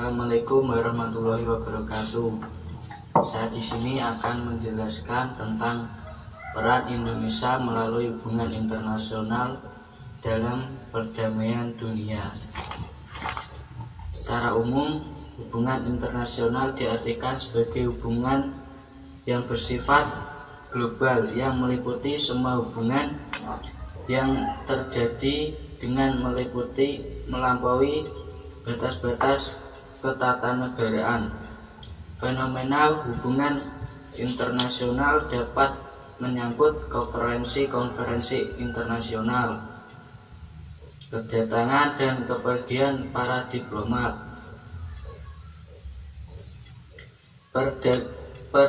Assalamualaikum warahmatullahi wabarakatuh. Saya di sini akan menjelaskan tentang peran Indonesia melalui hubungan internasional dalam perdamaian dunia. Secara umum, hubungan internasional diartikan sebagai hubungan yang bersifat global yang meliputi semua hubungan yang terjadi dengan meliputi melampaui batas-batas ketatanegaraan. Fenomena hubungan internasional dapat menyangkut konferensi-konferensi internasional, kedatangan dan kepergian para diplomat, perda, per,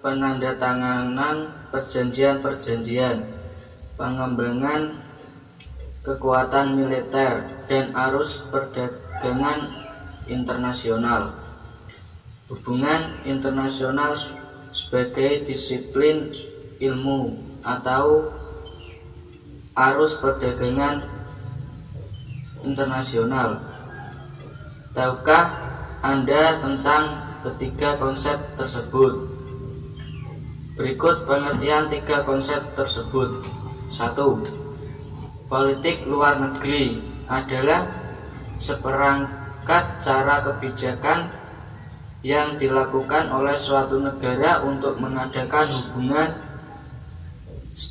penandatanganan perjanjian-perjanjian, pengembangan kekuatan militer, dan arus perdagangan internasional. Hubungan internasional sebagai disiplin ilmu atau arus perdagangan internasional. Tahukah Anda tentang ketiga konsep tersebut? Berikut pengertian tiga konsep tersebut. Satu, politik luar negeri adalah seperang mengangkat cara kebijakan yang dilakukan oleh suatu negara untuk mengadakan hubungan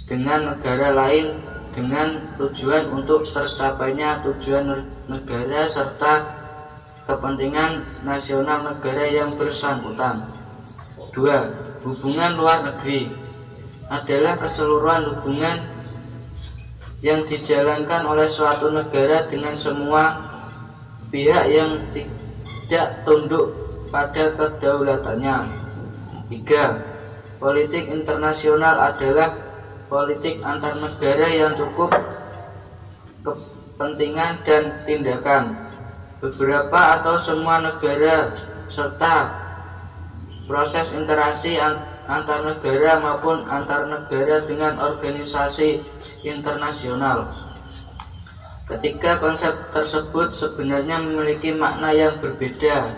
dengan negara lain dengan tujuan untuk tercapainya tujuan negara serta kepentingan nasional negara yang bersangkutan. Dua, Hubungan luar negeri adalah keseluruhan hubungan yang dijalankan oleh suatu negara dengan semua pihak yang tidak tunduk pada kedaulatannya. Tiga, politik internasional adalah politik antar negara yang cukup kepentingan dan tindakan beberapa atau semua negara serta proses interaksi antar negara maupun antar negara dengan organisasi internasional. Ketiga konsep tersebut sebenarnya memiliki makna yang berbeda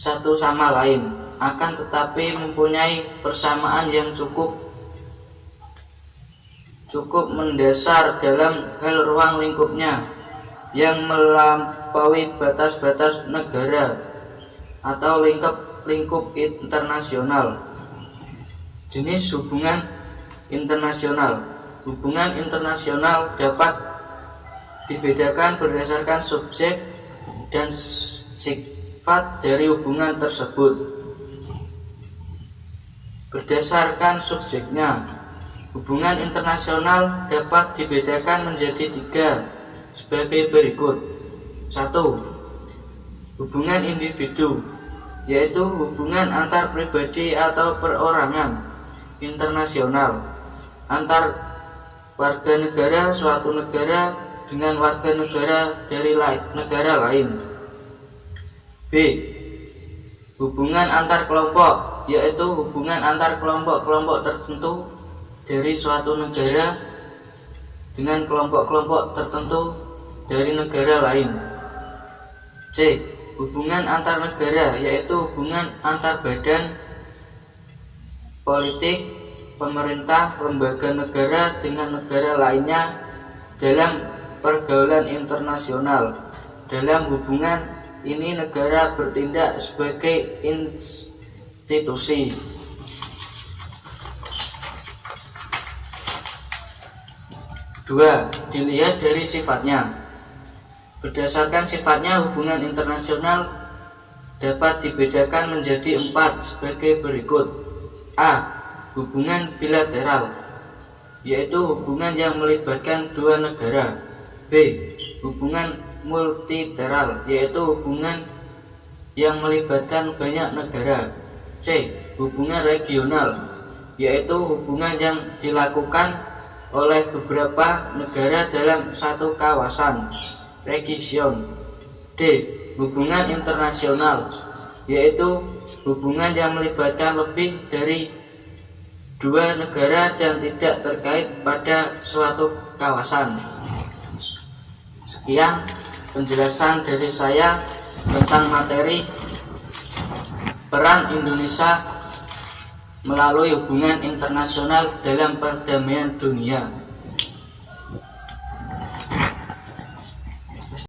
satu sama lain, akan tetapi mempunyai persamaan yang cukup cukup mendasar dalam hal ruang lingkupnya yang melampaui batas-batas negara atau lingkup lingkup internasional. Jenis hubungan internasional. Hubungan internasional dapat dibedakan berdasarkan subjek dan sifat dari hubungan tersebut. Berdasarkan subjeknya, hubungan internasional dapat dibedakan menjadi tiga sebagai berikut. Satu, hubungan individu, yaitu hubungan antar pribadi atau perorangan internasional antar warga negara suatu negara dengan warga negara dari negara lain. B. Hubungan antar kelompok, yaitu hubungan antar kelompok-kelompok tertentu dari suatu negara dengan kelompok-kelompok tertentu dari negara lain. C. Hubungan antar negara, yaitu hubungan antar badan politik, pemerintah, lembaga negara dengan negara lainnya dalam pergaulan internasional. Dalam hubungan ini negara bertindak sebagai institusi. Dua, dilihat dari sifatnya. Berdasarkan sifatnya, hubungan internasional dapat dibedakan menjadi empat sebagai berikut. A. Hubungan bilateral, yaitu hubungan yang melibatkan dua negara. B. Hubungan multilateral yaitu hubungan yang melibatkan banyak negara. C. Hubungan regional yaitu hubungan yang dilakukan oleh beberapa negara dalam satu kawasan region. D. Hubungan internasional yaitu hubungan yang melibatkan lebih dari dua negara dan tidak terkait pada suatu kawasan. Sekian penjelasan dari saya. tentang materi peran Indonesia melalui hubungan internasional dalam perdamaian dunia